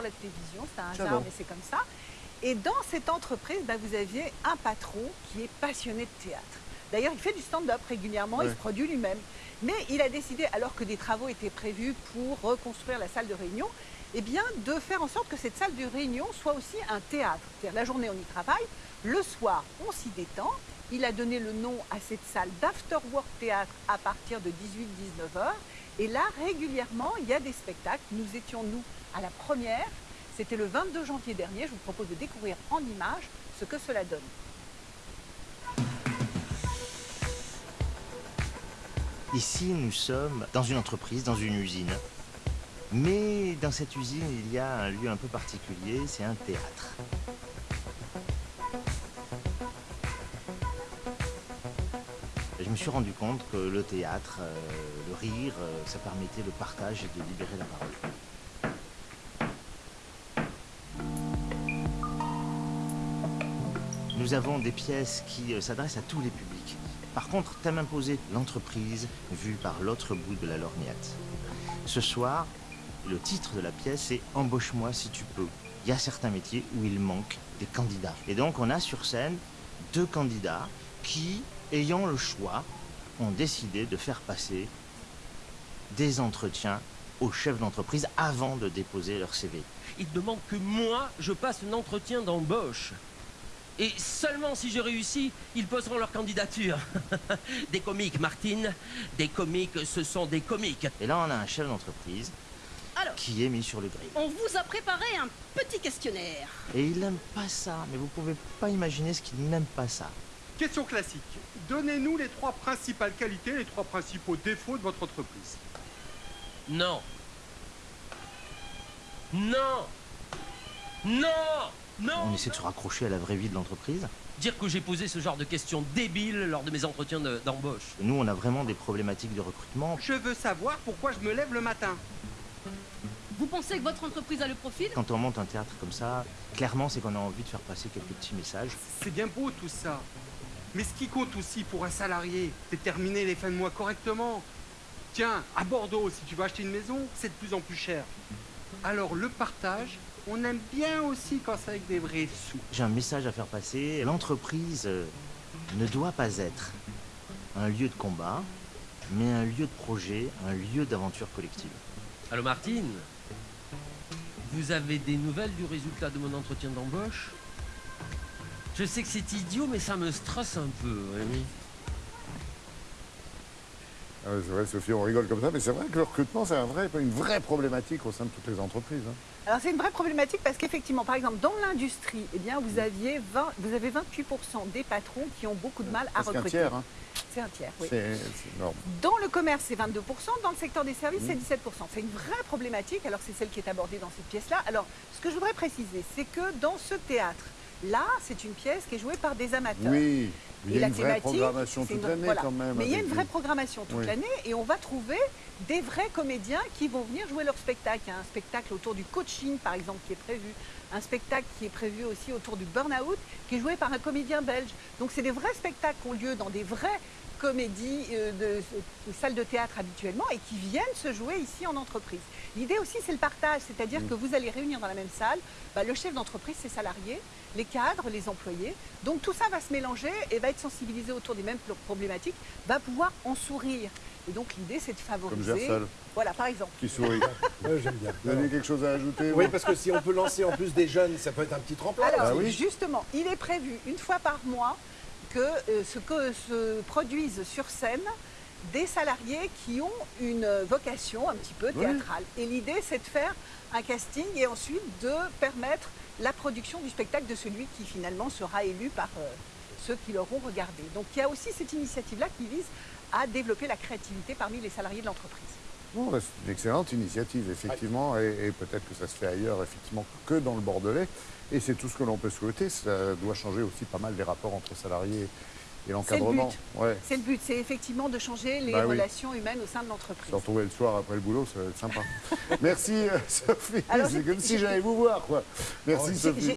pour la télévision, c'est un hasard, mais c'est comme ça. Et dans cette entreprise, bah, vous aviez un patron qui est passionné de théâtre. D'ailleurs, il fait du stand-up régulièrement, il se produit lui-même. Mais il a décidé, alors que des travaux étaient prévus pour reconstruire la salle de réunion, eh bien, de faire en sorte que cette salle de réunion soit aussi un théâtre. C'est-à-dire la journée, on y travaille, le soir, on s'y détend. Il a donné le nom à cette salle d'afterwork théâtre à partir de 18-19 heures. Et là, régulièrement, il y a des spectacles. Nous étions, nous, à la première. C'était le 22 janvier dernier. Je vous propose de découvrir en images ce que cela donne. Ici, nous sommes dans une entreprise, dans une usine. Mais dans cette usine, il y a un lieu un peu particulier, c'est un théâtre. Je me suis rendu compte que le théâtre, euh, le rire, euh, ça permettait le partage et de libérer la parole. Nous avons des pièces qui euh, s'adressent à tous les publics. Par contre, thème imposé, l'entreprise vue par l'autre bout de la lorgnette. Ce soir, le titre de la pièce est Embauche-moi si tu peux. Il y a certains métiers où il manque des candidats. Et donc, on a sur scène deux candidats qui, ayant le choix, ont décidé de faire passer des entretiens aux chefs d'entreprise avant de déposer leur CV. Ils demandent que moi, je passe un entretien d'embauche. Et seulement si je réussis, ils poseront leur candidature. des comiques, Martine. Des comiques, ce sont des comiques. Et là, on a un chef d'entreprise Alors, qui est mis sur le grill. on vous a préparé un petit questionnaire. Et il n'aime pas ça, mais vous pouvez pas imaginer ce qu'il n'aime pas ça. Question classique. Donnez-nous les trois principales qualités, les trois principaux défauts de votre entreprise. Non. Non. Non. Non. On essaie de se raccrocher à la vraie vie de l'entreprise. Dire que j'ai posé ce genre de questions débiles lors de mes entretiens de- d'embauche. Nous, on a vraiment des problématiques de recrutement. Je veux savoir pourquoi je me lève le matin. Vous pensez que votre entreprise a le profil? Quand on monte un théâtre comme ça, clairement, c'est qu'on a envie de faire passer quelques petits messages. C'est bien beau tout ça. Mais ce qui compte aussi pour un salarié, c'est terminer les fins de mois correctement. Tiens, à Bordeaux, si tu vas acheter une maison, c'est de plus en plus cher. Alors le partage, on aime bien aussi quand c'est avec des vrais sous. J'ai un message à faire passer. L'entreprise euh, ne doit pas être un lieu de combat, mais un lieu de projet, un lieu d'aventure collective. Allô, Martine? Vous avez des nouvelles du résultat de mon entretien d'embauche? Je sais que c'est idiot, mais ça me stresse un peu, Rémi. Ah ouais, c'est vrai, Sophie, on rigole comme ça, mais c'est vrai que le recrutement, c'est un vrai, une vraie problématique au sein de toutes les entreprises. hein. Alors c'est une vraie problématique parce qu'effectivement, par exemple, dans l'industrie, eh bien, vous, aviez 20 vous avez 28% des patrons qui ont beaucoup de mal à Presque un recruter. tiers, hein. C'est un tiers, oui. c'est c'est énorme. Dans le commerce, c'est 22%, dans le secteur des services, Mmh. c'est 17%. C'est une vraie problématique, alors c'est celle qui est abordée dans cette pièce-là. Alors, ce que je voudrais préciser, c'est que dans ce théâtre, là, c'est une pièce qui est jouée par des amateurs. Oui, il y Et a une vraie programmation toute l'année voilà. quand même. Mais il y a une vraie programmation toute Oui. l'année et on va trouver des vrais comédiens qui vont venir jouer leur spectacle. Il y a un spectacle autour du coaching, par exemple, qui est prévu. Un spectacle qui est prévu aussi autour du burn-out, qui est joué par un comédien belge. Donc c'est des vrais spectacles qui ont lieu dans des vraies comédies euh, de, de salles de théâtre habituellement et qui viennent se jouer ici en entreprise. L'idée aussi, c'est le partage, c'est-à-dire Mm. que vous allez réunir dans la même salle bah, le chef d'entreprise, ses salariés, les cadres, les employés. Donc tout ça va se mélanger et va être sensibilisé autour des mêmes pro- problématiques, va pouvoir en sourire. Et donc l'idée, c'est de Comme favoriser. Gersal, Voilà, par exemple. qui sourit. Ouais, j'aime bien. Vous avez quelque chose à ajouter Oui, parce que si on peut lancer en plus des jeunes, ça peut être un petit tremplin. Alors, Ah oui. justement, il est prévu une fois par mois que euh, ce que se produisent sur scène des salariés qui ont une vocation un petit peu Oui. théâtrale. Et l'idée, c'est de faire un casting et ensuite de permettre la production du spectacle de celui qui finalement sera élu par euh, ceux qui l'auront regardé. Donc il y a aussi cette initiative-là qui vise à développer la créativité parmi les salariés de l'entreprise. Bon, bah, c'est une excellente initiative, effectivement, et, et peut-être que ça se fait ailleurs, effectivement, que dans le Bordelais. Et c'est tout ce que l'on peut souhaiter. Ça doit changer aussi pas mal les rapports entre salariés et l'encadrement. Ouais. C'est le but, c'est effectivement de changer les Bah oui. relations humaines au sein de l'entreprise. Se retrouver le soir après le boulot, ça va être sympa. Merci, euh, Sophie. C'est comme si j'allais vous voir, quoi. Merci. Sophie.